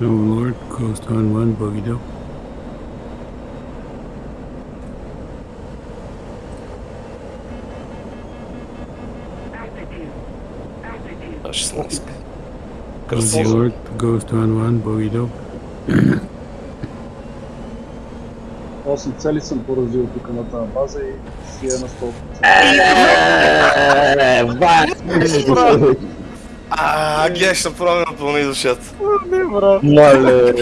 Lord, Coast on one, bogey dope. А, 16. Cozy. Lord, Ghost on one, bogey dope. 8 цели съм поразил тук на тази база и си е на 100%. А, гледай, ще направя на пълни душата. Не, брат. Мале.